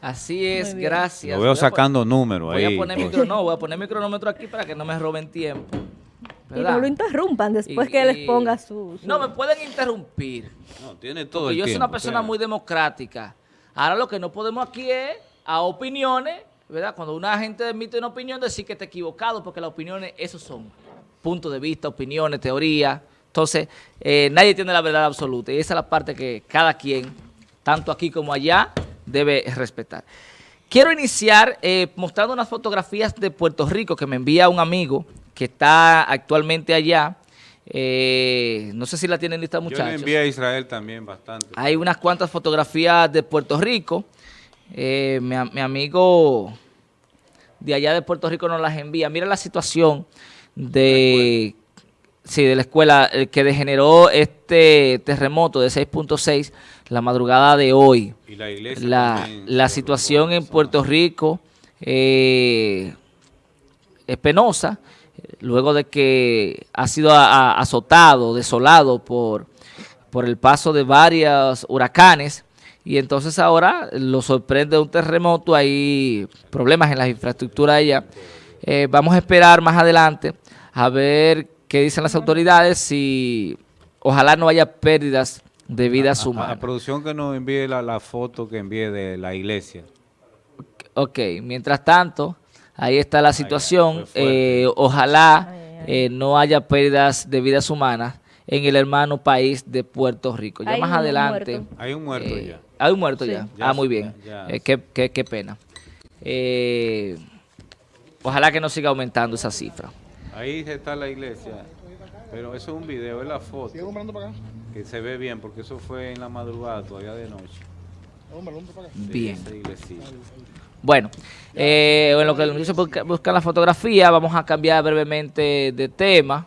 Así es, gracias. Lo veo Voy sacando números Voy ahí. a poner micro, no, voy a poner mi cronómetro aquí para que no me roben tiempo. Y no lo interrumpan después Y- que les ponga su... su- No, me pueden interrumpir. No, tiene todo Porque el yo soy una persona muy democrática. Ahora lo que no podemos aquí es a opiniones, ¿verdad? Cuando una gente emite una opinión, decir que está equivocado, porque las opiniones, esos son puntos de vista, opiniones, teorías. Entonces, eh, nadie tiene la verdad absoluta. Y esa es la parte que cada quien, tanto aquí como allá, debe respetar. Quiero iniciar eh, mostrando unas fotografías de Puerto Rico que me envía un amigo que está actualmente allá. Eh, no sé si la tienen lista, Yo muchachos. le envié a Israel también bastante. Hay unas cuantas fotografías de Puerto Rico. Eh, mi amigo de allá de Puerto Rico nos las envía. Mira la situación de, sí, de la escuela eh, que degeneró este terremoto de 6.6 la madrugada de hoy. Y la iglesia La, situación en Puerto Rico eh, es penosa, luego de que ha sido a- a- azotado, desolado por, por el paso de varios huracanes, y entonces ahora lo sorprende un terremoto, hay problemas en la infraestructura allá. Eh, vamos a esperar más adelante a ver qué dicen las autoridades, si ojalá no haya pérdidas de vidas A- a- A, humanas. producción que nos envíe la, la foto que envíe de la iglesia. Ok, mientras tanto, ahí está la situación. Eh, ojalá Ay, ay. eh, no haya pérdidas de vidas humanas en el hermano país de Puerto Rico. Ya Hay más adelante. muerto. Hay un muerto eh, ya. Hay un muerto Sí. ya. Ya Ah, muy bien. ya, Eh, ya. qué, qué- qué pena. Eh, ojalá que no siga aumentando esa cifra. Ahí está la iglesia. Pero eso es un video, es la foto. Que se ve bien, porque eso fue en la madrugada, todavía de noche. Bien. Bueno, eh, en lo que muchachos busca- la fotografía, vamos a cambiar brevemente de tema.